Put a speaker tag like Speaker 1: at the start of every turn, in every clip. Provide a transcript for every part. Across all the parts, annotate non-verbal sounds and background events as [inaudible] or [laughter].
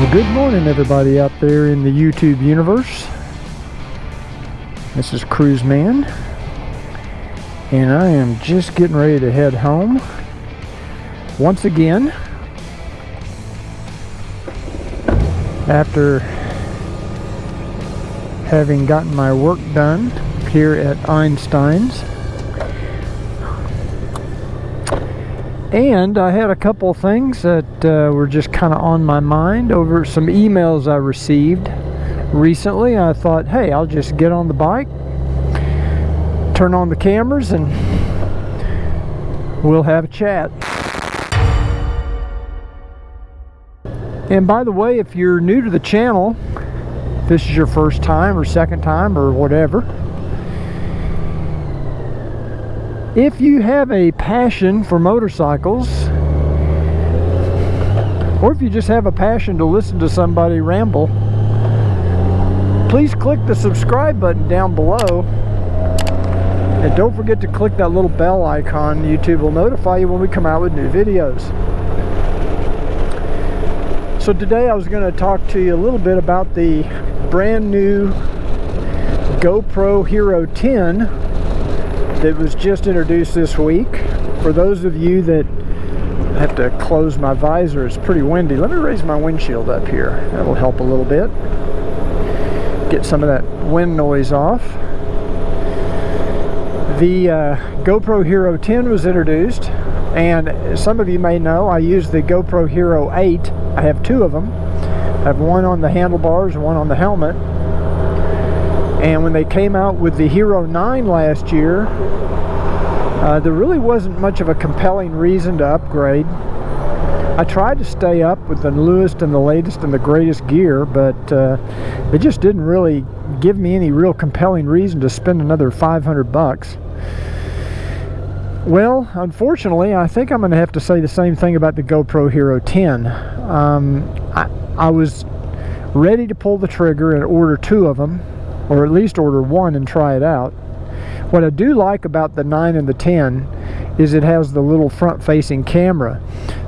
Speaker 1: Well, good morning, everybody out there in the YouTube universe. This is Cruise Man, and I am just getting ready to head home once again after having gotten my work done here at Einstein's. And I had a couple things that uh, were just kind of on my mind over some emails I received recently. I thought, hey, I'll just get on the bike, turn on the cameras, and we'll have a chat. And by the way, if you're new to the channel, this is your first time or second time or whatever, if you have a passion for motorcycles or if you just have a passion to listen to somebody ramble please click the subscribe button down below. And don't forget to click that little bell icon. YouTube will notify you when we come out with new videos. So today I was going to talk to you a little bit about the brand new GoPro Hero 10 that was just introduced this week. For those of you that have to close my visor, it's pretty windy. Let me raise my windshield up here. That'll help a little bit. Get some of that wind noise off. The uh, GoPro Hero 10 was introduced and some of you may know I use the GoPro Hero 8. I have two of them. I have one on the handlebars one on the helmet and when they came out with the Hero 9 last year, uh, there really wasn't much of a compelling reason to upgrade. I tried to stay up with the newest and the latest and the greatest gear, but uh, it just didn't really give me any real compelling reason to spend another 500 bucks. Well, unfortunately, I think I'm going to have to say the same thing about the GoPro Hero 10. Um, I, I was ready to pull the trigger and order two of them or at least order one and try it out. What I do like about the 9 and the 10 is it has the little front facing camera.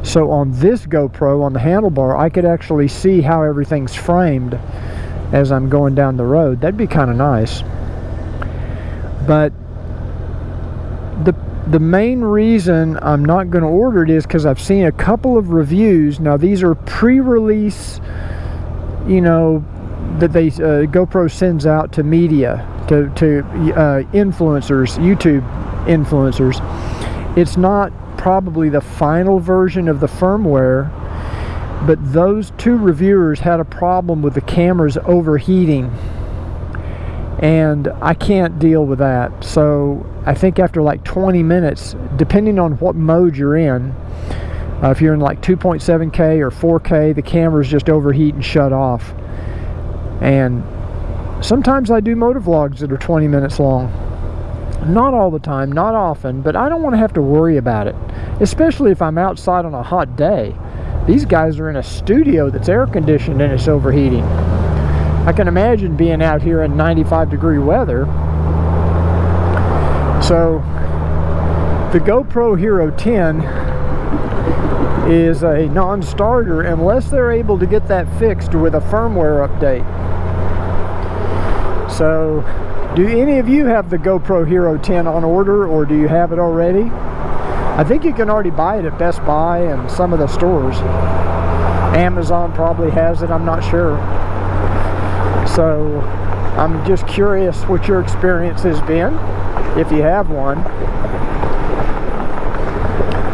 Speaker 1: So on this GoPro, on the handlebar, I could actually see how everything's framed as I'm going down the road. That'd be kind of nice. But the the main reason I'm not going to order it is because I've seen a couple of reviews. Now these are pre-release, you know, that they uh, GoPro sends out to media, to, to uh, influencers, YouTube influencers. It's not probably the final version of the firmware, but those two reviewers had a problem with the cameras overheating and I can't deal with that. So I think after like 20 minutes, depending on what mode you're in, uh, if you're in like 2.7K or 4K, the cameras just overheat and shut off. And sometimes I do motor vlogs that are 20 minutes long. Not all the time, not often, but I don't want to have to worry about it. Especially if I'm outside on a hot day. These guys are in a studio that's air conditioned and it's overheating. I can imagine being out here in 95 degree weather. So the GoPro Hero 10 is a non-starter unless they're able to get that fixed with a firmware update. So, do any of you have the GoPro Hero 10 on order or do you have it already? I think you can already buy it at Best Buy and some of the stores. Amazon probably has it, I'm not sure. So, I'm just curious what your experience has been, if you have one.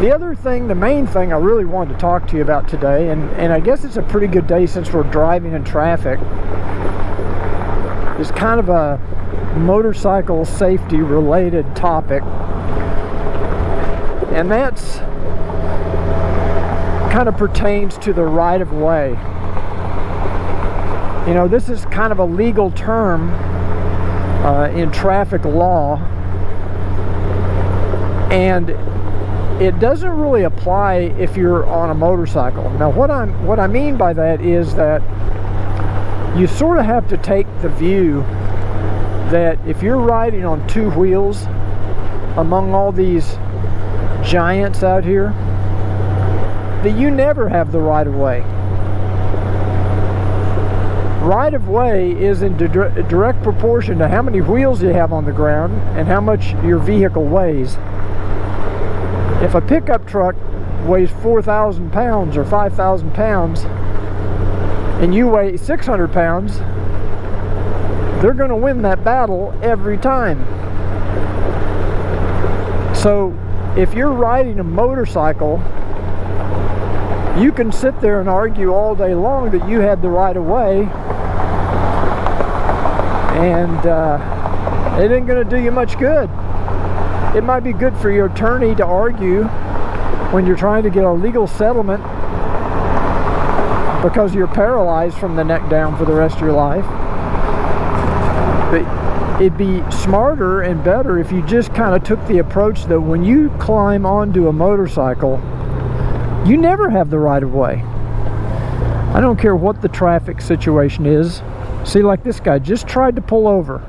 Speaker 1: The other thing, the main thing I really wanted to talk to you about today, and, and I guess it's a pretty good day since we're driving in traffic, is kind of a motorcycle safety related topic. And that's kind of pertains to the right of way. You know this is kind of a legal term uh, in traffic law. And it doesn't really apply if you're on a motorcycle. Now what I'm what I mean by that is that you sort of have to take the view that if you're riding on two wheels among all these giants out here, that you never have the right of way. right of way is in direct proportion to how many wheels you have on the ground and how much your vehicle weighs. If a pickup truck weighs 4,000 pounds or 5,000 pounds and you weigh 600 pounds, they're going to win that battle every time. So if you're riding a motorcycle, you can sit there and argue all day long that you had the right of way and uh, it ain't going to do you much good. It might be good for your attorney to argue when you're trying to get a legal settlement because you're paralyzed from the neck down for the rest of your life. But it'd be smarter and better if you just kind of took the approach that when you climb onto a motorcycle, you never have the right of way. I don't care what the traffic situation is. See, like this guy just tried to pull over.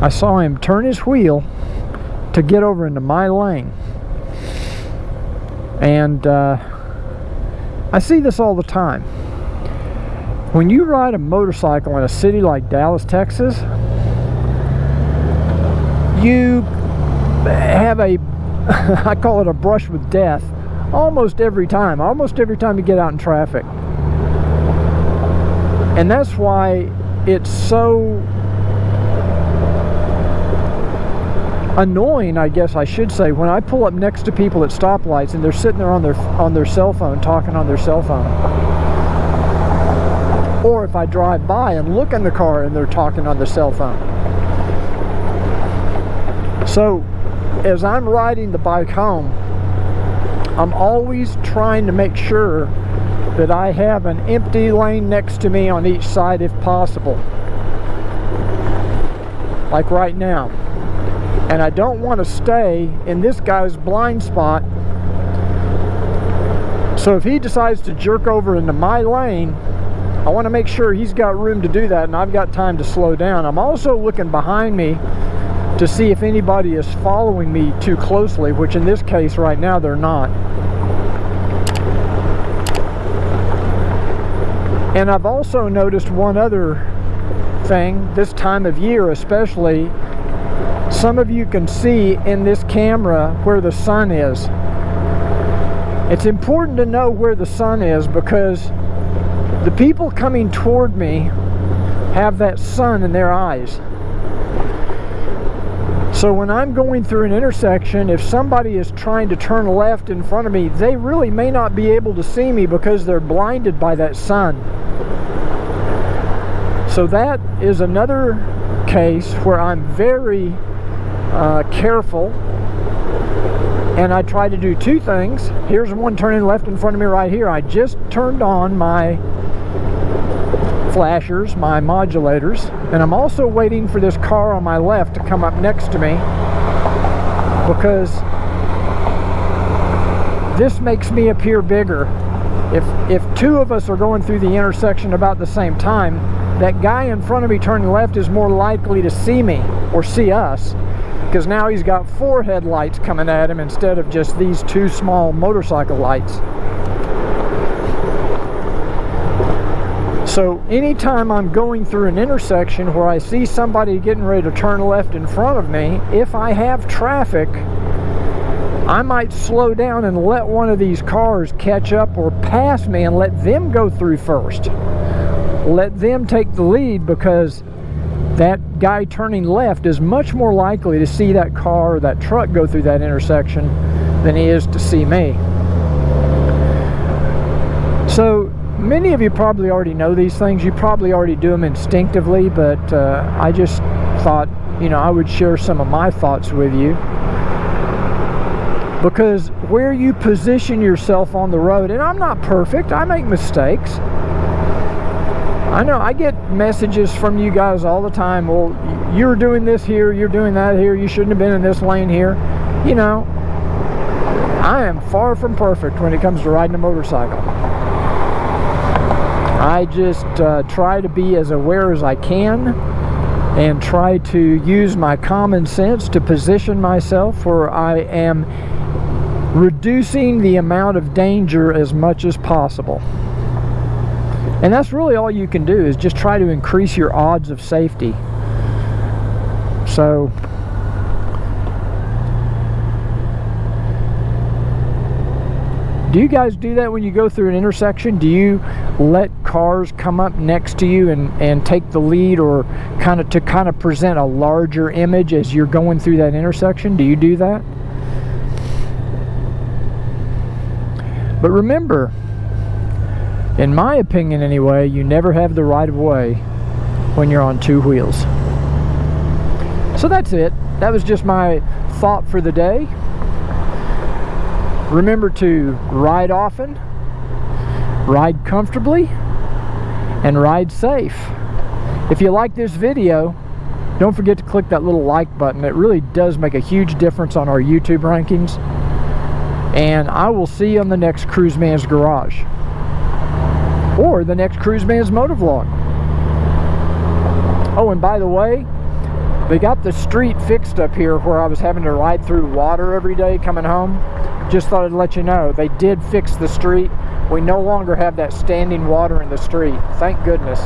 Speaker 1: I saw him turn his wheel to get over into my lane. And uh, I see this all the time. When you ride a motorcycle in a city like Dallas, Texas, you have a, [laughs] I call it a brush with death, almost every time, almost every time you get out in traffic. And that's why it's so annoying, I guess I should say, when I pull up next to people at stoplights and they're sitting there on their on their cell phone, talking on their cell phone. Or if I drive by and look in the car and they're talking on their cell phone. So, as I'm riding the bike home, I'm always trying to make sure that I have an empty lane next to me on each side if possible. Like right now and I don't want to stay in this guy's blind spot. So if he decides to jerk over into my lane I want to make sure he's got room to do that and I've got time to slow down. I'm also looking behind me to see if anybody is following me too closely which in this case right now they're not. And I've also noticed one other thing this time of year especially some of you can see in this camera where the sun is. It's important to know where the sun is because the people coming toward me have that sun in their eyes. So when I'm going through an intersection, if somebody is trying to turn left in front of me, they really may not be able to see me because they're blinded by that sun. So that is another case where I'm very uh, careful and I try to do two things. Here's one turning left in front of me right here. I just turned on my flashers, my modulators, and I'm also waiting for this car on my left to come up next to me because this makes me appear bigger. If, if two of us are going through the intersection about the same time, that guy in front of me turning left is more likely to see me or see us because now he's got four headlights coming at him instead of just these two small motorcycle lights. So anytime I'm going through an intersection where I see somebody getting ready to turn left in front of me, if I have traffic, I might slow down and let one of these cars catch up or pass me and let them go through first. Let them take the lead because that guy turning left is much more likely to see that car or that truck go through that intersection than he is to see me. So many of you probably already know these things. You probably already do them instinctively, but uh, I just thought, you know, I would share some of my thoughts with you. Because where you position yourself on the road, and I'm not perfect, I make mistakes. I know I get messages from you guys all the time. Well, you're doing this here, you're doing that here, you shouldn't have been in this lane here. You know, I am far from perfect when it comes to riding a motorcycle. I just uh, try to be as aware as I can and try to use my common sense to position myself where I am reducing the amount of danger as much as possible. And that's really all you can do is just try to increase your odds of safety. So Do you guys do that when you go through an intersection? Do you let cars come up next to you and, and take the lead or kind of to kind of present a larger image as you're going through that intersection? Do you do that? But remember, in my opinion anyway, you never have the right of way when you're on two wheels. So that's it. That was just my thought for the day. Remember to ride often, ride comfortably, and ride safe. If you like this video, don't forget to click that little like button. It really does make a huge difference on our YouTube rankings. And I will see you on the next Cruise Man's Garage. Or the next Cruise Man's Motor Vlog. Oh, and by the way, they got the street fixed up here where I was having to ride through water every day coming home. Just thought I'd let you know they did fix the street. We no longer have that standing water in the street. Thank goodness